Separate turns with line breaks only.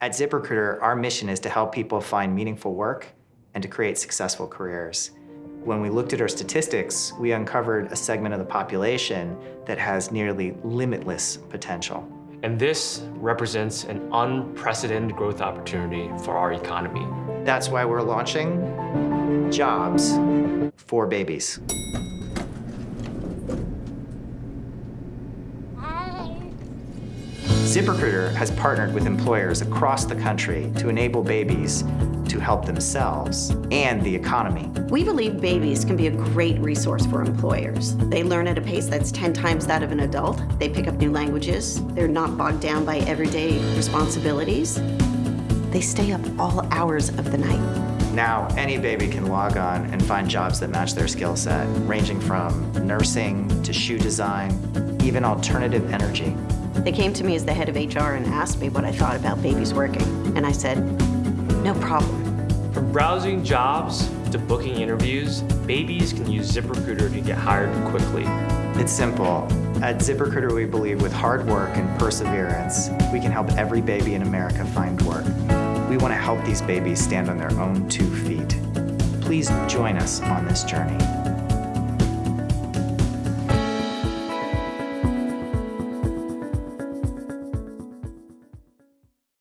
At ZipRecruiter, our mission is to help people find meaningful work and to create successful careers. When we looked at our statistics, we uncovered a segment of the population that has nearly limitless potential.
And this represents an unprecedented growth opportunity for our economy.
That's why we're launching Jobs for Babies. ZipRecruiter has partnered with employers across the country to enable babies to help themselves and the economy.
We believe babies can be a great resource for employers. They learn at a pace that's 10 times that of an adult. They pick up new languages. They're not bogged down by everyday responsibilities. They stay up all hours of the night.
Now, any baby can log on and find jobs that match their skill set, ranging from nursing to shoe design, even alternative energy.
They came to me as the head of HR and asked me what I thought about babies working. And I said, no problem.
From browsing jobs to booking interviews, babies can use ZipRecruiter to get hired quickly.
It's simple. At ZipRecruiter, we believe with hard work and perseverance, we can help every baby in America find work. We want to help these babies stand on their own two feet. Please join us on this journey.